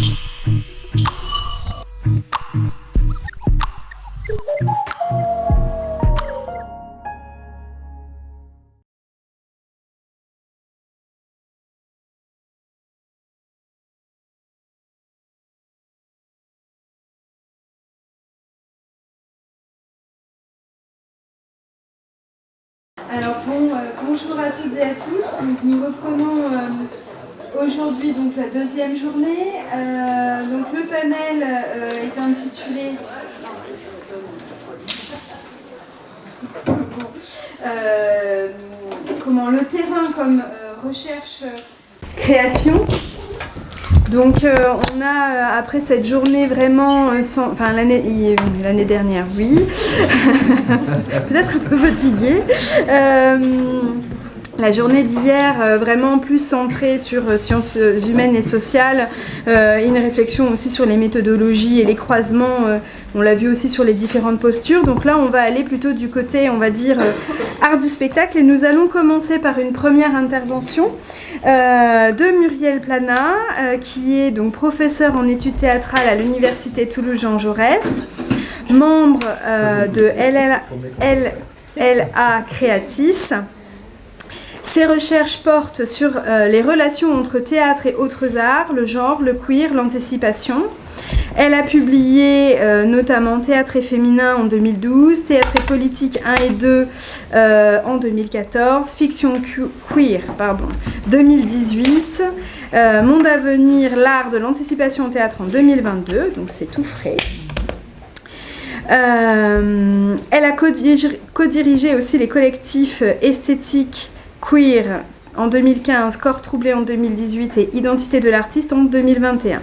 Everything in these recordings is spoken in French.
Alors bon, euh, bonjour à toutes et à tous. Nous reprenons euh, aujourd'hui donc la deuxième journée. Euh, donc le panel euh, est intitulé Euh, comment le terrain comme recherche création. Donc on a après cette journée vraiment, enfin l'année l'année dernière oui, peut-être un peu fatiguée. Euh, la journée d'hier, euh, vraiment plus centrée sur euh, sciences humaines et sociales, euh, une réflexion aussi sur les méthodologies et les croisements. euh, on l'a vu aussi sur les différentes postures. Donc là, on va aller plutôt du côté, on va dire, euh, art du spectacle. Et nous allons commencer par une première intervention euh, de Muriel Plana, euh, qui est donc professeure en études théâtrales à l'Université Toulouse-Jean Jaurès, membre euh, de LLA Creatis. Ses recherches portent sur euh, les relations entre théâtre et autres arts, le genre, le queer, l'anticipation. Elle a publié euh, notamment Théâtre et féminin en 2012, Théâtre et politique 1 et 2 euh, en 2014, Fiction que- queer pardon, 2018, euh, Monde à venir, l'art de l'anticipation au théâtre en 2022, donc c'est tout frais. Elle a codirigé aussi les collectifs esthétiques queer en 2015, Corps troublé en 2018 et Identité de l'artiste en 2021.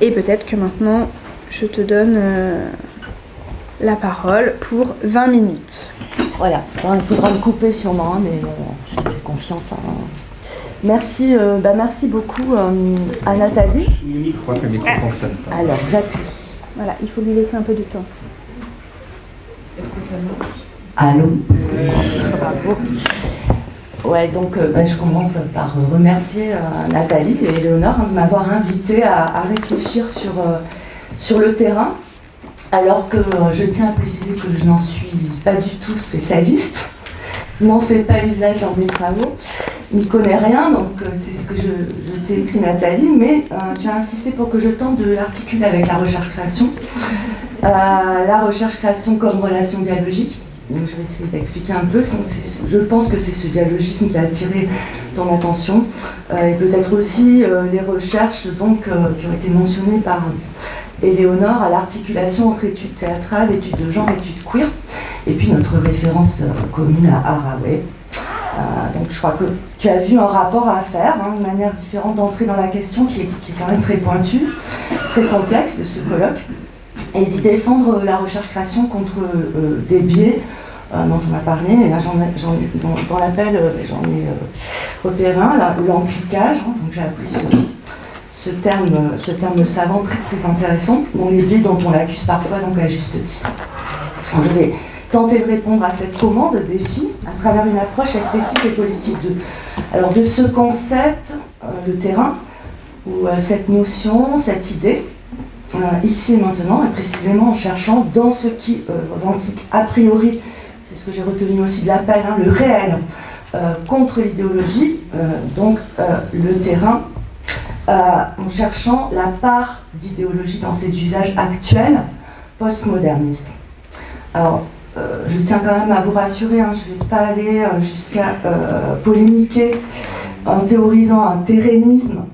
Et peut-être que maintenant, je te donne euh, la parole pour 20 minutes. Voilà, Bon, il faudra me couper sûrement, hein, mais euh, je te fais confiance. hein. Merci, euh, bah, merci beaucoup euh, à Nathalie. Le micro, que le micro fonctionne pas. Alors, j'appuie. Voilà, il faut lui laisser un peu de temps. Allô? Ouais, donc euh, bah, je commence par euh, remercier euh, Nathalie et Léonore hein, de m'avoir invité à, réfléchir sur, sur le terrain, alors que je tiens à préciser que je n'en suis pas du tout spécialiste, n'en fais pas usage dans mes travaux, n'y connais rien, donc c'est ce que je, je t'ai écrit Nathalie, mais tu as insisté pour que je tente de l'articuler avec la recherche-création. La recherche-création comme relation dialogique. Donc, je vais essayer d'expliquer un peu. Je pense que c'est ce dialogisme qui a attiré ton attention. Euh, et peut-être aussi euh, les recherches donc, euh, qui ont été mentionnées par Éléonore à l'articulation entre études théâtrales, études de genre, études queer. Et puis notre référence euh, commune à Haraway. Euh, donc je crois que tu as vu un rapport à faire, hein, une manière différente d'entrer dans la question qui est, qui est quand même très pointue, très complexe de ce colloque et d'y défendre la recherche-création contre euh, des biais euh, dont on a parlé. Et là, j'en dans, l'appel, euh, j'en ai euh, repéré un, là, l'empliquage. hein, donc j'ai appris ce, terme, euh, ce terme savant très très intéressant, dont les biais dont on l'accuse parfois donc à juste titre. Je vais tenter de répondre à cette commande défi à travers une approche esthétique et politique de, alors, de ce concept, euh, le terrain, ou euh, cette notion, cette idée, euh, ici et maintenant, et précisément en cherchant dans ce qui euh, revendique a priori, c'est ce que j'ai retenu aussi de l'appel, hein, le réel euh, contre l'idéologie, euh, donc euh, le terrain, euh, en cherchant la part d'idéologie dans ses usages actuels postmodernistes. Alors, euh, je tiens quand même à vous rassurer, hein, je ne vais pas aller euh, jusqu'à euh, polémiquer en théorisant un terranisme euh,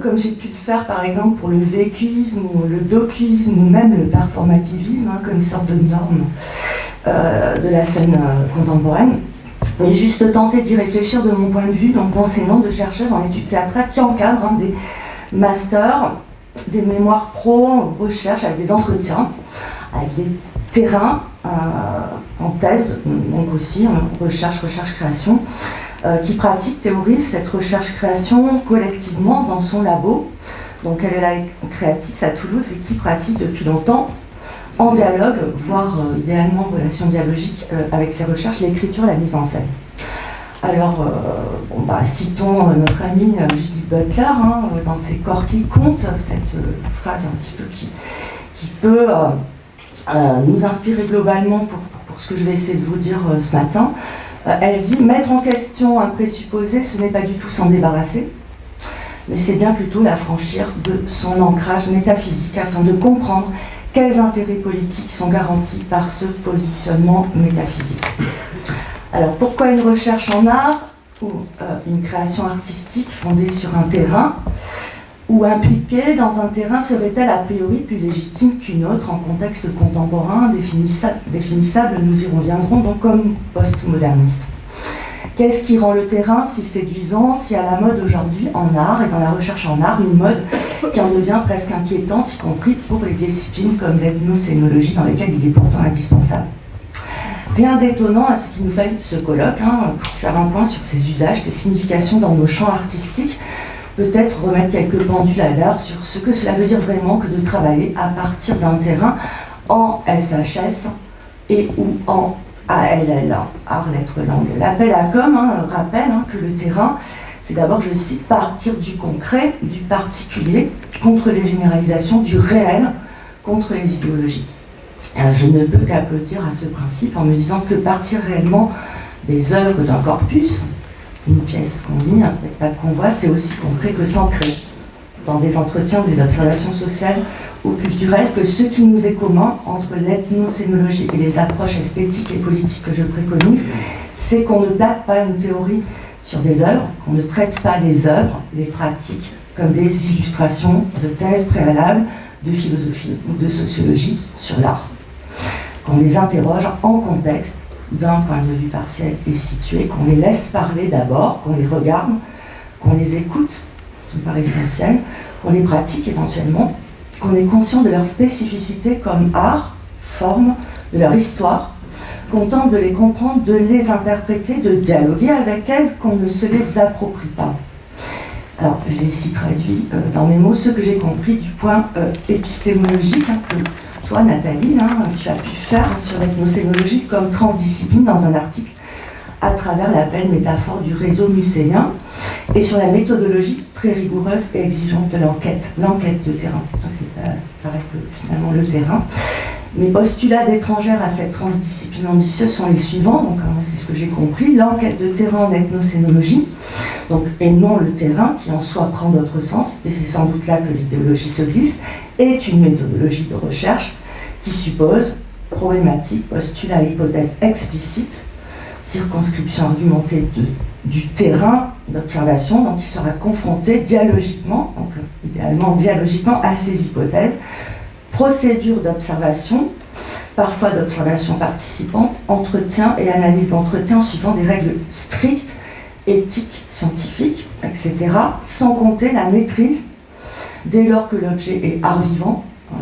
comme j'ai pu le faire par exemple pour le vécuisme ou le docuisme ou même le performativisme, hein, comme une sorte de norme euh, de la scène euh, contemporaine. Mais juste tenter d'y réfléchir de mon point de vue, donc d'enseignante, de chercheuse en études théâtrales qui encadre hein, des masters, des mémoires pro, recherche avec des entretiens, avec des terrains euh, en thèse, donc aussi en recherche, recherche, création, euh, qui pratique, théorise cette recherche-création collectivement dans son labo. Donc elle est là créatrice à Toulouse et qui pratique depuis longtemps en dialogue, voire euh, idéalement en relation dialogique euh, avec ses recherches, l'écriture, la mise en scène. Alors, bah, citons notre amie Judith Butler hein, dans ses corps qui comptent, cette phrase un petit peu qui, peut nous inspirer globalement pour, ce que je vais essayer de vous dire ce matin. elle dit mettre en question un présupposé, ce n'est pas du tout s'en débarrasser, mais c'est bien plutôt l'affranchir de son ancrage métaphysique afin de comprendre quels intérêts politiques sont garantis par ce positionnement métaphysique. Alors pourquoi une recherche en art ou euh, une création artistique fondée sur un terrain? Ou impliquée dans un terrain serait-elle a priori plus légitime qu'une autre en contexte contemporain définissable, nous y reviendrons donc comme postmoderniste. Qu'est-ce qui rend le terrain si séduisant, si à la mode aujourd'hui en art et dans la recherche en art, une mode qui en devient presque inquiétante, y compris pour les disciplines comme l'ethnocénologie dans lesquelles il est pourtant indispensable? Rien d'étonnant à ce qu'il nous faille ce colloque hein, pour faire un point sur ses usages, ses significations dans nos champs artistiques, peut-être remettre quelques pendules à l'heure sur ce que cela veut dire vraiment que de travailler à partir d'un terrain en SHS et ou en ALL, art, lettres, langue. L'appel à com hein, rappelle hein, que le terrain, c'est d'abord, je cite, partir du concret, du particulier, contre les généralisations, du réel, contre les idéologies. Euh, je ne peux qu'applaudir à ce principe en me disant que partir réellement des œuvres d'un corpus, une pièce qu'on lit, un spectacle qu'on voit, c'est aussi concret que s'ancrer dans des entretiens des observations sociales ou culturelles que ce qui nous est commun entre l'ethnocénologie et les approches esthétiques et politiques que je préconise, c'est qu'on ne plaque pas une théorie sur des œuvres, qu'on ne traite pas les œuvres, les pratiques, comme des illustrations de thèses préalables de philosophie ou de sociologie sur l'art. Qu'on les interroge en contexte, d'un point de vue partiel et situé, qu'on les laisse parler d'abord, qu'on les regarde, qu'on les écoute, ça me paraît essentiel, qu'on les pratique éventuellement, qu'on est conscient de leur spécificité comme art, forme, de leur histoire, qu'on tente de les comprendre, de les interpréter, de dialoguer avec elles, qu'on ne se les approprie pas. Alors, j'ai ici traduit euh, dans mes mots ce que j'ai compris du point euh, épistémologique hein, que toi, Nathalie, tu as pu faire sur l'ethnocénologie comme transdiscipline dans un article à travers la belle métaphore du réseau mycéen et sur la méthodologie très rigoureuse et exigeante de l'enquête, l'enquête de terrain. C'est euh, pareil que finalement le terrain. Mes postulats d'étrangère à cette transdiscipline ambitieuse sont les suivants, donc hein, c'est ce que j'ai compris, l'enquête de terrain en ethnocénologie, et non le terrain qui en soi prend d'autres sens, et c'est sans doute là que l'idéologie se glisse, est une méthodologie de recherche qui suppose problématique, postulat et hypothèse explicite circonscription argumentée du terrain d'observation, donc il sera confronté dialogiquement, donc idéalement dialogiquement, à ces hypothèses, procédure d'observation, parfois d'observation participante, entretien et analyse d'entretien en suivant des règles strictes, éthiques, scientifiques, etc., sans compter la maîtrise, dès lors que l'objet est art vivant, euh,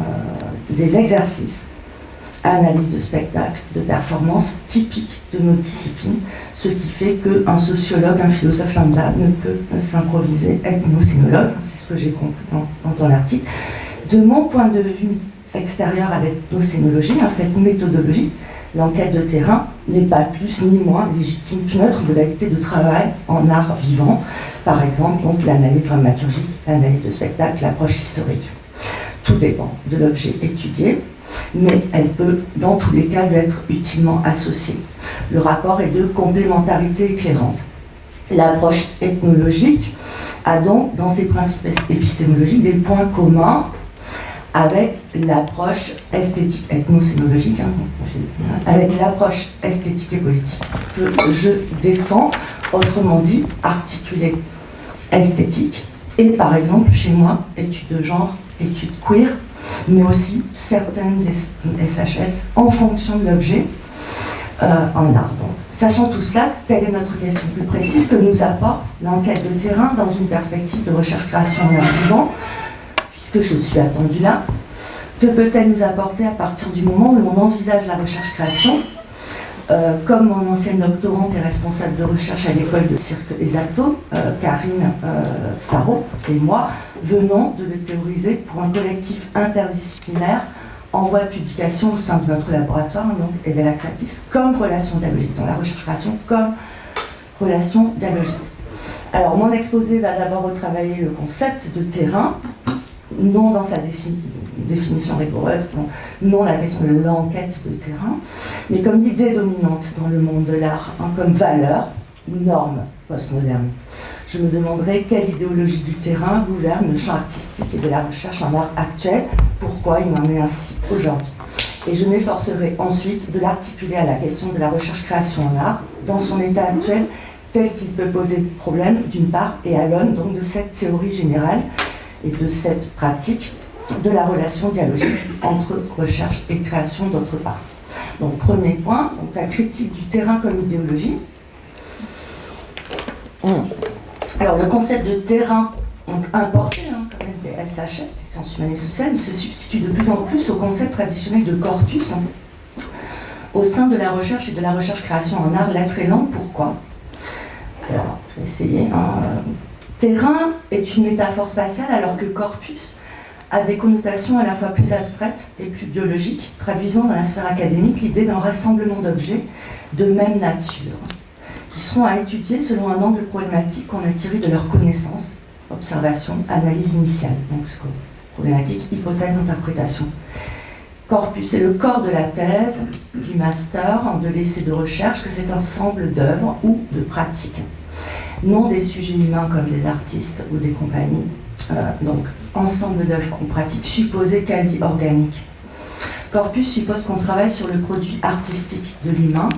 des exercices analyse de spectacle, de performance typique de nos disciplines, ce qui fait qu'un sociologue, un philosophe lambda ne peut s'improviser ethnocénologue, c'est ce que j'ai compris dans, ton article. De mon point de vue extérieur avec l'ethnocénologie, hein, cette méthodologie, l'enquête de terrain n'est pas plus ni moins légitime qu'une autre modalité de travail en art vivant, par exemple donc l'analyse dramaturgique, l'analyse de spectacle, l'approche historique. Tout dépend de l'objet étudié, mais elle peut, dans tous les cas, lui être utilement associée. Le rapport est de complémentarité éclairante. L'approche ethnologique a donc, dans ses principes épistémologiques, des points communs avec l'approche esthétique, ethnocénologique, hein, avec l'approche esthétique et politique que je défends, autrement dit, articulée esthétique, et par exemple, chez moi, études de genre, études queer, mais aussi certaines SHS en fonction de l'objet euh, en art. sachant tout cela, telle est notre question plus précise que nous apporte l'enquête de terrain dans une perspective de recherche-création en art vivant, puisque je suis attendue là. Que peut-elle nous apporter à partir du moment où l'on envisage la recherche-création euh, comme mon ancienne doctorante et responsable de recherche à l'école de cirque des Actos, euh, Karine euh, et moi, venons de le théoriser pour un collectif interdisciplinaire en voie de publication au sein de notre laboratoire, donc Evela Kratis, comme relation dialogique, dans la recherche-création comme relation dialogique. Alors, mon exposé va d'abord retravailler le concept de terrain, non dans sa définition rigoureuse, non, la question de l'enquête de terrain, mais comme l'idée dominante dans le monde de l'art, hein, comme valeur, norme postmoderne. Je me demanderai quelle idéologie du terrain gouverne le champ artistique et de la recherche en art actuel, pourquoi il en est ainsi aujourd'hui. Et je m'efforcerai ensuite de l'articuler à la question de la recherche-création en art, dans son état actuel tel qu'il peut poser problème d'une part, et à l'aune donc de cette théorie générale et de cette pratique de la relation dialogique entre recherche et création d'autre part. Donc premier point, donc la critique du terrain comme idéologie. Alors le concept de terrain, donc importé hein, quand même des SHS, des sciences humaines et sociales, se substitue de plus en plus au concept traditionnel de corpus hein, au sein de la recherche et de la recherche-création en art, langues. Pourquoi? Alors, je vais essayer. Hein. Terrain est une métaphore spatiale alors que corpus a des connotations à la fois plus abstraites et plus biologiques, traduisant dans la sphère académique l'idée d'un rassemblement d'objets de même nature, qui seront à étudier selon un angle problématique qu'on a tiré de leur connaissance, observation, analyse initiale, donc problématique, hypothèse, interprétation. Corpus, c'est le corps de la thèse, du master, de l'essai de recherche, que c'est un ensemble d'œuvres ou de pratiques non des sujets humains comme des artistes ou des compagnies. Euh, donc, ensemble d'œuvres ou pratiques supposées quasi organiques. Corpus suppose qu'on travaille sur le produit artistique de l'humain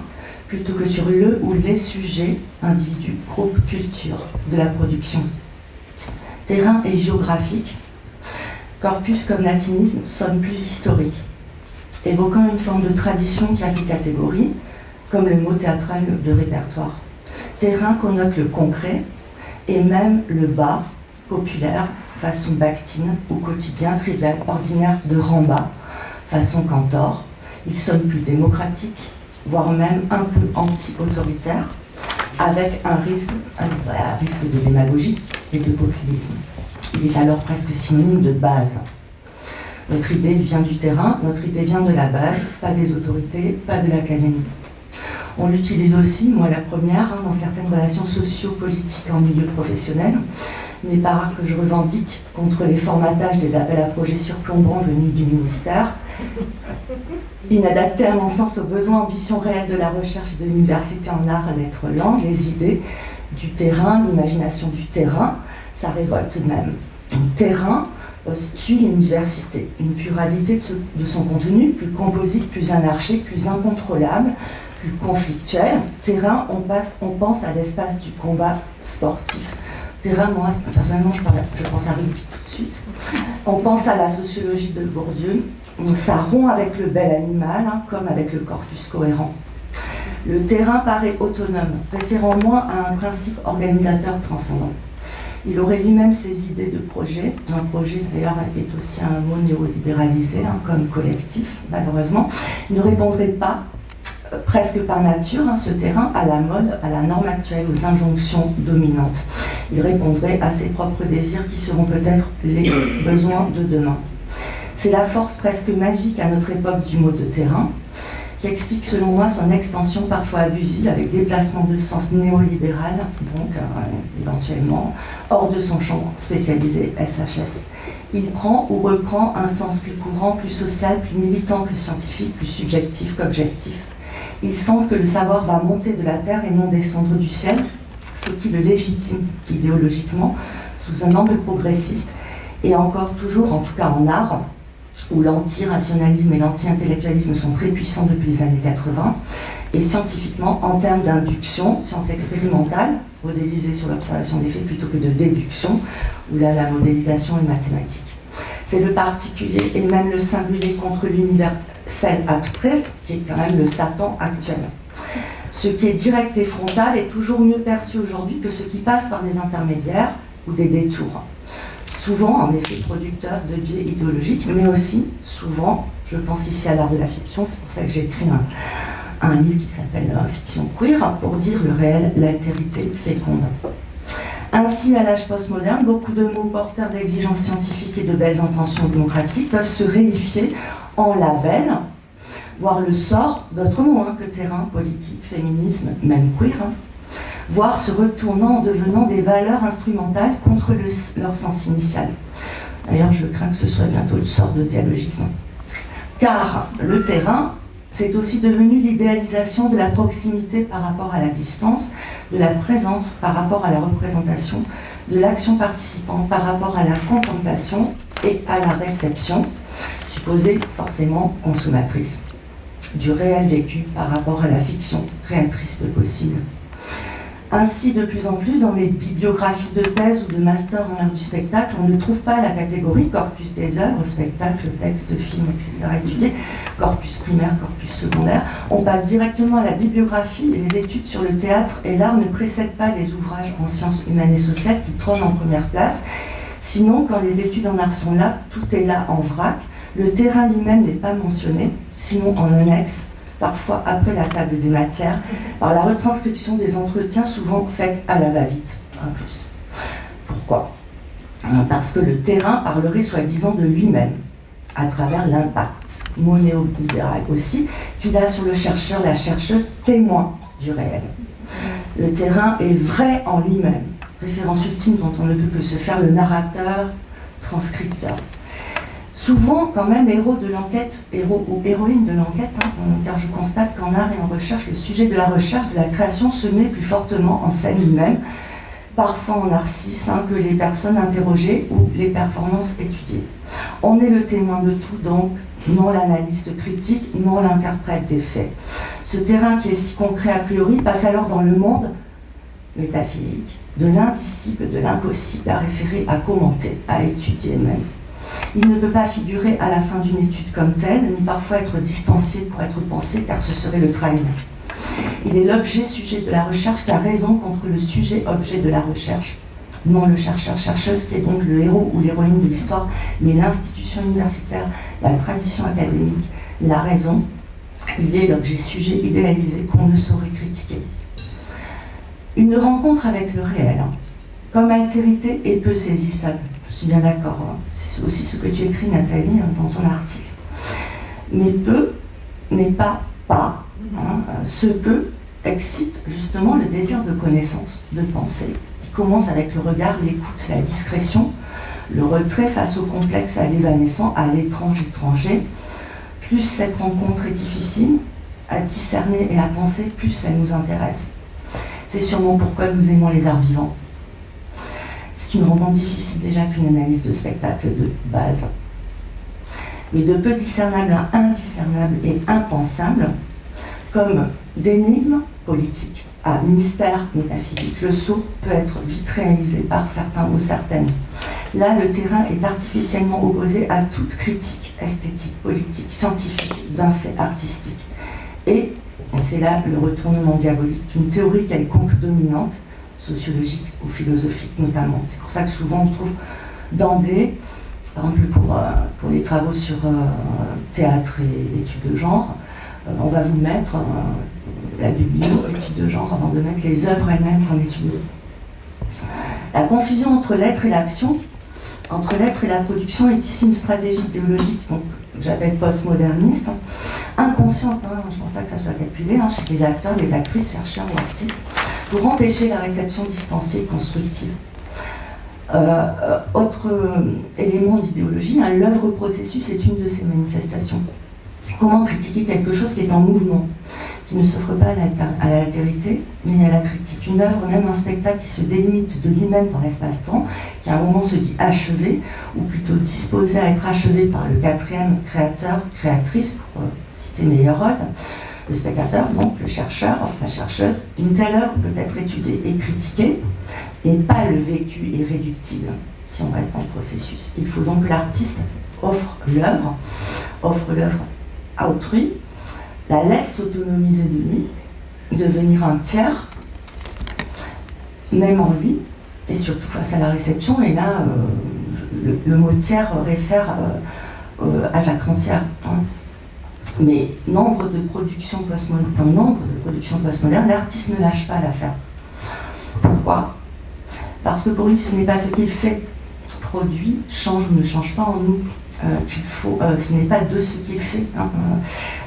plutôt que sur le ou les sujets, individus, groupes, culture de la production. Terrain et géographique. Corpus comme latinisme sonne plus historique, évoquant une forme de tradition qui a fait catégorie, comme le mot théâtral de répertoire terrain connote le concret et même le bas, populaire, façon Bactine, ou quotidien, trivial, ordinaire de Ramba, façon Cantor. Il sonne plus démocratique, voire même un peu anti-autoritaire, avec un risque, un risque de démagogie et de populisme. Il est alors presque synonyme de base. Notre idée vient du terrain, notre idée vient de la base, pas des autorités, pas de l'académie. On l'utilise aussi, moi la première, hein, dans certaines relations socio-politiques en milieu professionnel. N'est pas rare que je revendique contre les formatages des appels à projets surplombants venus du ministère, inadaptés à mon sens aux besoins, ambitions réelles de la recherche et de l'université en art, lettres, langues, les idées du terrain, l'imagination du terrain, ça révolte même. Un terrain postule une diversité, une pluralité de, son contenu, plus composite, plus anarchique, plus incontrôlable, plus conflictuel. Terrain, on pense à l'espace du combat sportif. Terrain, moi, personnellement, je, pense à rugby tout de suite. On pense à la sociologie de Bourdieu. Ça rompt avec le bel animal, hein, comme avec le corpus cohérent. Le terrain paraît autonome, préférant moins à un principe organisateur transcendant. Il aurait lui-même ses idées de projet. Un projet, d'ailleurs, est aussi un mot néolibéralisé, hein, comme collectif, malheureusement. Il ne répondrait pas presque par nature, hein, ce terrain à la mode, à la norme actuelle, aux injonctions dominantes. Il répondrait à ses propres désirs qui seront peut-être les besoins de demain. C'est la force presque magique à notre époque du mot de terrain, qui explique selon moi son extension parfois abusive avec déplacement de sens néolibéral, donc euh, éventuellement hors de son champ spécialisé SHS. Il prend ou reprend un sens plus courant, plus social, plus militant que scientifique, plus subjectif qu'objectif il semble que le savoir va monter de la terre et non descendre du ciel, ce qui le légitime idéologiquement sous un angle progressiste, et encore toujours, en tout cas en art, où l'anti-rationalisme et l'anti-intellectualisme sont très puissants depuis les années 80, et scientifiquement, en termes d'induction, science expérimentale, modélisée sur l'observation des faits plutôt que de déduction, où là la modélisation est mathématique. C'est le particulier et même le singulier contre l'univers scène abstraite, qui est quand même le Satan actuel. Ce qui est direct et frontal est toujours mieux perçu aujourd'hui que ce qui passe par des intermédiaires ou des détours. Souvent, en effet, producteur de biais idéologiques, mais aussi, souvent, je pense ici à l'art de la fiction, c'est pour ça que j'ai écrit un, un, livre qui s'appelle euh, Fiction queer, pour dire le réel, l'altérité féconde. Ainsi, à l'âge postmoderne, beaucoup de mots porteurs d'exigences scientifiques et de belles intentions démocratiques peuvent se réifier en label, voir le sort d'autres mots hein, que terrain, politique, féminisme, même queer, hein, voire se retournant en devenant des valeurs instrumentales contre leur sens initial. D'ailleurs, je crains que ce soit bientôt une sorte de dialogisme. Car le terrain, c'est aussi devenu l'idéalisation de la proximité par rapport à la distance, de la présence par rapport à la représentation, l'action participante par rapport à la contemplation et à la réception, supposée forcément consommatrice, du réel vécu par rapport à la fiction créatrice de possible. Ainsi, de plus en plus, dans les bibliographies de thèse ou de master en art du spectacle, on ne trouve pas la catégorie corpus des œuvres, spectacle, texte, film, etc. étudié, corpus primaire, corpus secondaire. On passe directement à la bibliographie et les études sur le théâtre et l'art ne précèdent pas les ouvrages en sciences humaines et sociales qui trônent en première place. Sinon, quand les études en art sont là, tout est là en vrac. Le terrain lui-même n'est pas mentionné, sinon en annexe parfois après la table des matières, par la retranscription des entretiens souvent faits à la va-vite, en plus. Pourquoi? Parce que le terrain parlerait soi-disant de lui-même, à travers l'impact, mot néolibéral aussi, qu'il a sur le chercheur, la chercheuse, témoin du réel. Le terrain est vrai en lui-même, référence ultime dont on ne peut que se faire le narrateur, transcripteur souvent quand même héros de l'enquête, héros ou héroïne de l'enquête, hein, car je constate qu'en art et en recherche, le sujet de la recherche, de la création se met plus fortement en scène lui-même, parfois en narcisse, hein, que les personnes interrogées ou les performances étudiées. On est le témoin de tout, donc non l'analyste critique, non l'interprète des faits. Ce terrain qui est si concret a priori passe alors dans le monde métaphysique, de l'indicible, de l'impossible à référer, à commenter, à étudier même. Il ne peut pas figurer à la fin d'une étude comme telle, ni parfois être distancié pour être pensé, car ce serait le trahir. Il est l'objet-sujet de la recherche qui a raison contre le sujet-objet de la recherche. Non le chercheur-chercheuse qui est donc le héros ou l'héroïne de l'histoire, mais l'institution universitaire, la tradition académique, la raison. Il est l'objet-sujet idéalisé qu'on ne saurait critiquer. Une rencontre avec le réel, comme altérité et peu saisissable. Je suis bien d'accord. Hein. C'est aussi ce que tu écris, Nathalie, hein, dans ton article. Mais peu n'est pas pas. Hein. Ce peu excite justement le désir de connaissance, de pensée, qui commence avec le regard, l'écoute, la discrétion, le retrait face au complexe, à l'évanescent, à l'étrange étranger. Plus cette rencontre est difficile à discerner et à penser, plus elle nous intéresse. C'est sûrement pourquoi nous aimons les arts vivants une rencontre difficile déjà qu'une analyse de spectacle de base. Mais de peu discernable à indiscernable et impensable, comme d'énigmes politiques à mystère métaphysique. Le saut peut être vite réalisé par certains ou certaines. Là, le terrain est artificiellement opposé à toute critique esthétique, politique, scientifique d'un fait artistique. Et c'est là le retournement diabolique d'une théorie quelconque dominante sociologique ou philosophique notamment. C'est pour ça que souvent on trouve d'emblée, par exemple pour, euh, pour les travaux sur euh, théâtre et études de genre, euh, on va vous mettre la biblio études de genre avant de mettre les œuvres elles-mêmes qu'on étudie. La confusion entre l'être et l'action, entre l'être et la production est ici une stratégie idéologique donc, que j'appelle postmoderniste, inconsciente, hein, je ne pense pas que ça soit calculé, hein, chez les acteurs, les actrices, chercheurs ou artistes, pour empêcher la réception distanciée constructive. Euh, euh, autre euh, élément d'idéologie, hein, l'œuvre processus est une de ces manifestations. Comment critiquer quelque chose qui est en mouvement, qui ne s'offre pas à l'altérité ni à la critique Une œuvre, même un spectacle qui se délimite de lui-même dans l'espace-temps, qui à un moment se dit achevé, ou plutôt disposé à être achevé par le quatrième créateur, créatrice, pour citer Meyerhold, le spectateur, donc le chercheur, la chercheuse, une telle œuvre peut être étudiée et critiquée, et pas le vécu irréductible, si on reste dans le processus. Il faut donc que l'artiste offre l'œuvre, offre l'œuvre à autrui, la laisse s'autonomiser de lui, devenir un tiers, même en lui, et surtout face à la réception. Et là, euh, le, mot tiers réfère euh, euh, à Jacques Rancière. Hein. Mais nombre de productions postmodernes, dans nombre de productions postmodernes, l'artiste ne lâche pas l'affaire. Pourquoi? Parce que pour lui, ce n'est pas ce qu'il fait, produit, change ou ne change pas en nous. Euh, euh, ce n'est pas de ce qu'il fait hein,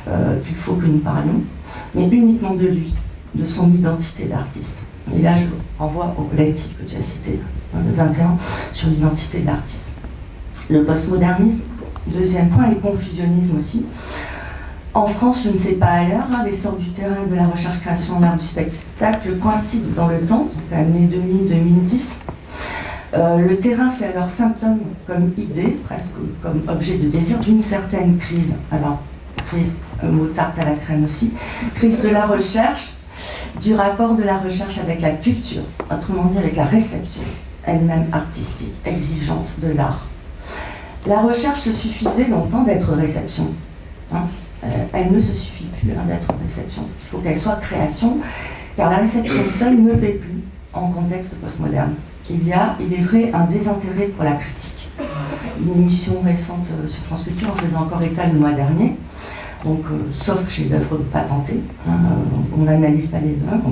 euh, qu'il faut que nous parlions, mais uniquement de lui, de son identité d'artiste. Et là, je renvoie au collectif que tu as cité, le 21, sur l'identité de l'artiste. Le postmodernisme, deuxième point, et le confusionnisme aussi. En France, je ne sais pas ailleurs, hein, l'essor du terrain de la recherche-création en art du spectacle coïncide dans le temps, donc année 2000-2010. Euh, le terrain fait alors symptôme comme idée, presque comme objet de désir, d'une certaine crise. Alors, crise, mot tarte à la crème aussi, crise de la recherche, du rapport de la recherche avec la culture, autrement dit avec la réception, elle-même artistique, exigeante de l'art. La recherche suffisait longtemps d'être réception. Hein. Euh, elle ne se suffit plus hein, d'être réception. Il faut qu'elle soit création, car la réception seule ne paie plus en contexte postmoderne. Il y a, il est vrai, un désintérêt pour la critique. Une émission récente euh, sur France Culture en faisait encore état le mois dernier, donc, euh, sauf chez l'œuvre patentée, hein, on n'analyse pas les œuvres.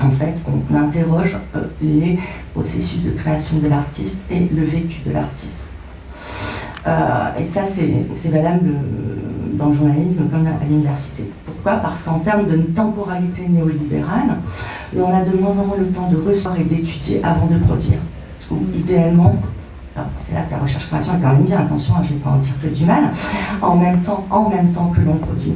En fait, on interroge les processus de création de l'artiste et le vécu de l'artiste. et ça, c'est valable dans le journalisme comme à l'université. Pourquoi? Parce qu'en termes de temporalité néolibérale, on a de moins en moins le temps de recevoir et d'étudier avant de produire. Idéalement, c'est là que la recherche-création est quand même bien, attention, hein, je ne vais pas en dire que du mal, en même temps, en même temps que l'on produit.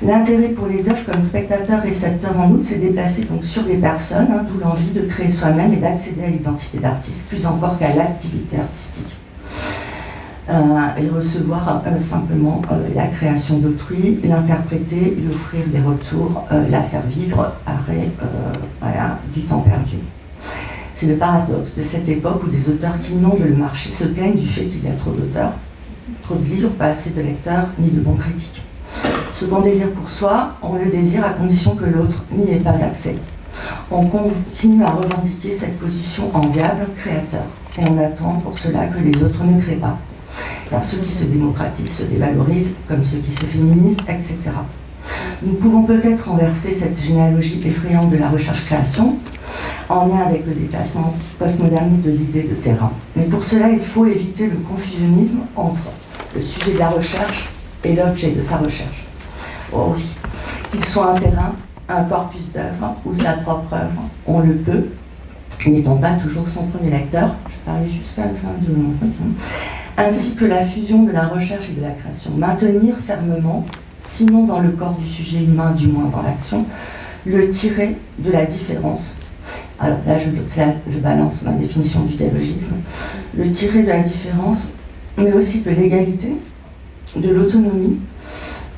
L'intérêt pour les œuvres comme spectateur récepteur en outre, c'est déplacer donc sur les personnes, hein, d'où l'envie de créer soi-même et d'accéder à l'identité d'artiste, plus encore qu'à l'activité artistique. Euh, et recevoir euh, simplement euh, la création d'autrui, l'interpréter, lui offrir des retours, la faire vivre, arrêt du temps perdu. C'est le paradoxe de cette époque où des auteurs qui inondent le marché se plaignent du fait qu'il y a trop d'auteurs, trop de livres, pas assez de lecteurs, ni de bons critiques. Ce qu'on désire pour soi, on le désire à condition que l'autre n'y ait pas accès. On continue à revendiquer cette position enviable, créateur, et on attend pour cela que les autres ne créent pas ceux qui se démocratisent se dévalorisent, comme ceux qui se féminisent, etc. Nous pouvons peut-être renverser cette généalogie effrayante de la recherche-création en lien avec le déplacement postmoderniste de l'idée de terrain. Mais pour cela, il faut éviter le confusionnisme entre le sujet de la recherche et l'objet de sa recherche. Oh oui, qu'il soit un terrain, un corpus d'œuvres ou sa propre œuvre, on le peut, n'étant pas toujours son premier lecteur. Je parlais jusqu'à la fin de mon truc. Hein ainsi que la fusion de la recherche et de la création. Maintenir fermement, sinon dans le corps du sujet humain, du moins dans l'action, le tirer de la différence. Alors là, je, balance ma définition du dialogisme. Le tirer de la différence, mais aussi de l'égalité, de l'autonomie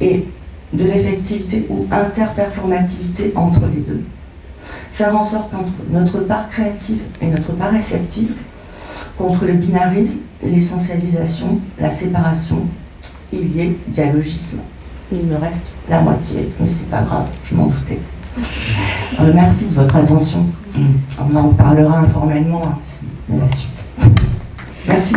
et de l'effectivité ou interperformativité entre les deux. Faire en sorte qu'entre notre part créative et notre part réceptive, contre le binarisme, l'essentialisation, la séparation, il y ait dialogisme. Il me reste la moitié, mais c'est pas grave, je m'en doutais. Euh, merci de votre attention. On en parlera informellement, hein, la suite. Merci.